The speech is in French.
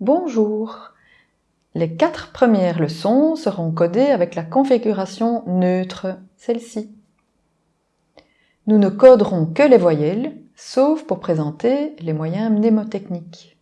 Bonjour Les quatre premières leçons seront codées avec la configuration neutre, celle-ci. Nous ne coderons que les voyelles, sauf pour présenter les moyens mnémotechniques.